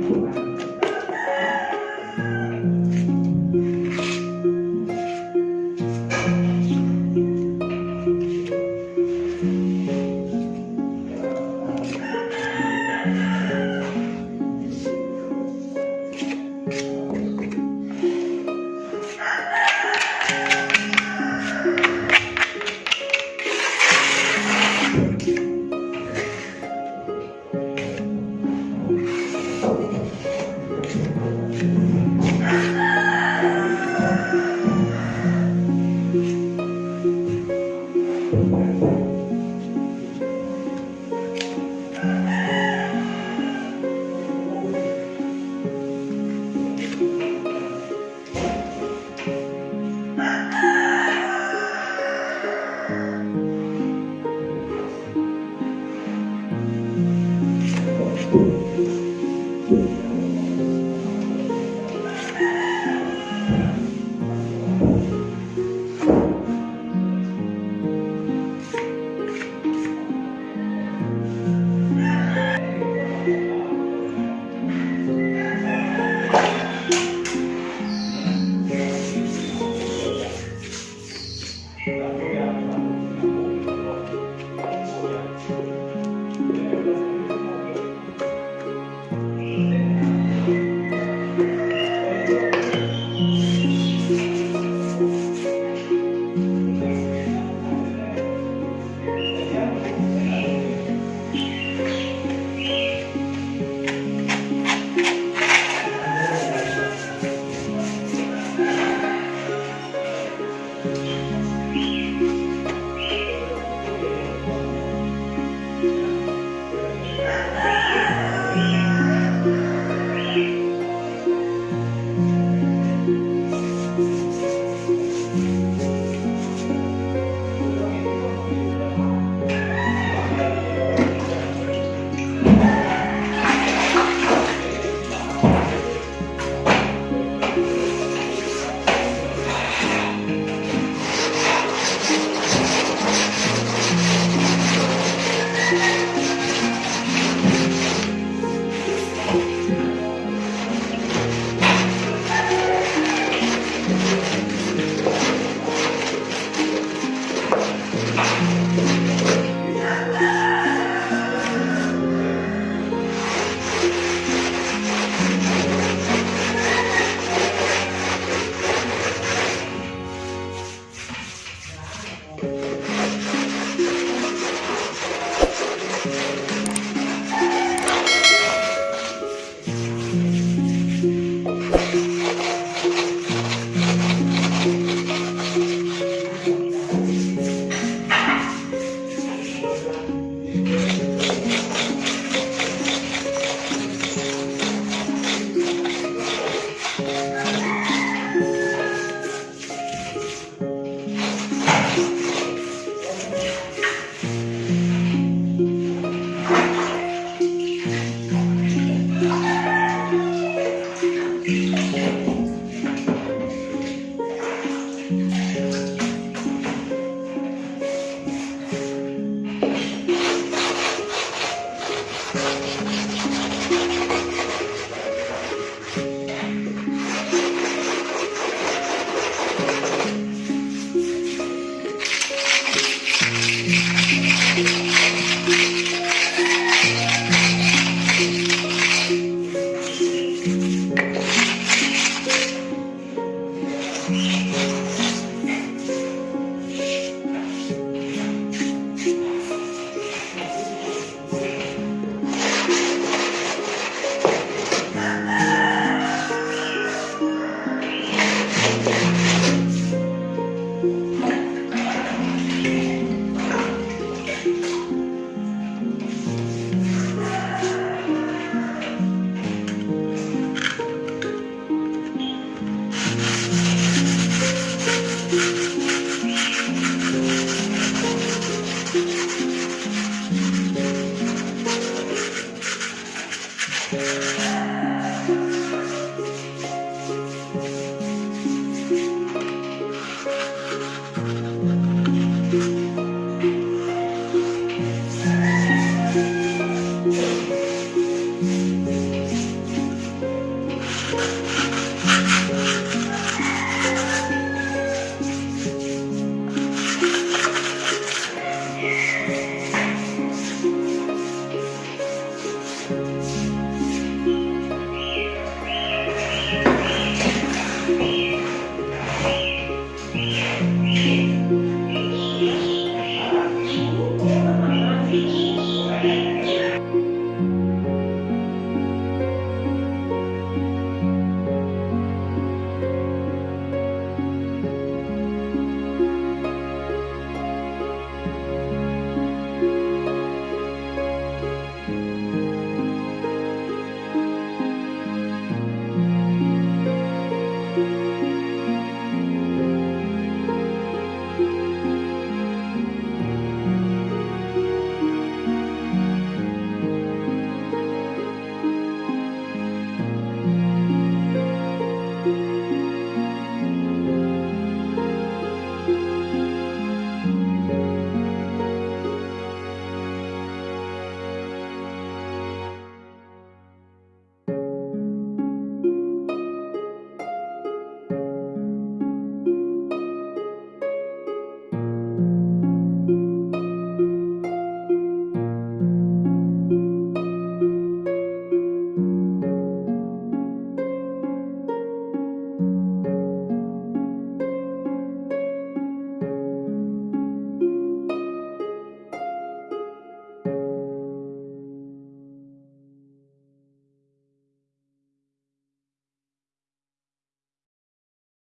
before.